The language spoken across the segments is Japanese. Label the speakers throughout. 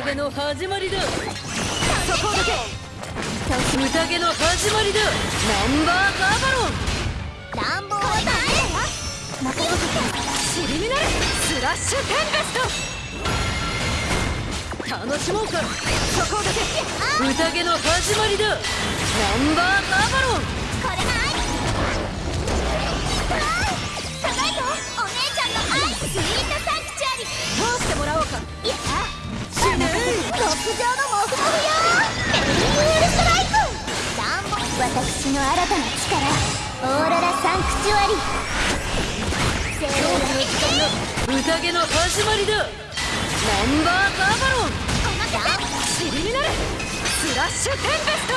Speaker 1: 宴の始まりだ。
Speaker 2: そこだけ。
Speaker 1: 宴の始まりだ。ナンバーガーバロン。
Speaker 2: 乱暴はダメだよ任せて
Speaker 1: 尻になるスラッシュテンペスト楽しもうか。
Speaker 2: そこだけ。
Speaker 1: 宴の始まりだ。ナンバーガーバロン。
Speaker 2: これが愛高いよ。お姉ちゃんの愛。スイートサンクチュアリ。
Speaker 1: 通してもらおうか
Speaker 2: 上のモフモフよメリーウールスト。ライク乱暴私の新たな力オーロラサン。クチュアリ。
Speaker 1: 恐怖の時間だ宴の始まりだナンバーガーバロン
Speaker 2: お任せ
Speaker 1: 尻になるスラッシュテンペスト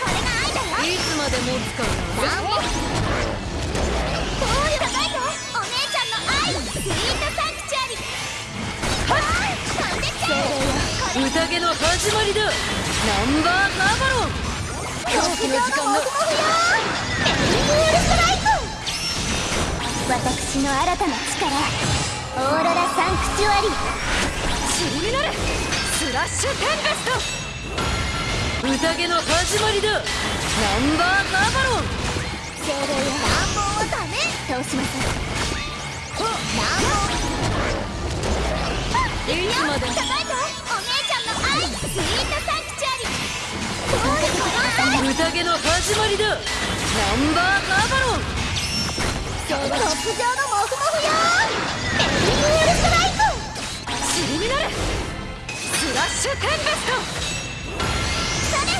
Speaker 2: これが愛だよ
Speaker 1: いつまで持つかな宴の始まりだ。ナンバーガーバロン。恐怖の時間だ
Speaker 2: 私の新たな力。オーロラサンクチュアリ。
Speaker 1: 尻になる。スラッシュテンペスト。宴の始まりだ。ナンバーガーバロン。
Speaker 2: 精霊よ乱暴はダメ。通しません乱
Speaker 1: いつまで宴の始まりだ。ナンバーガーバロン。
Speaker 2: 極上のモフモフよメリー。ルストライク
Speaker 1: 尻になるスラッシュテンペス
Speaker 2: それ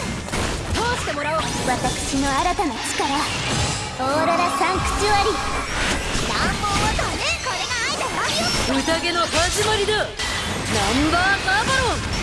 Speaker 1: ト通してもらおう。
Speaker 2: 私の新たな力。オーロラサンクチュアリ。乱暴はダメこれが愛だよ。
Speaker 1: 宴の始まりだ。ナンバーガーバロン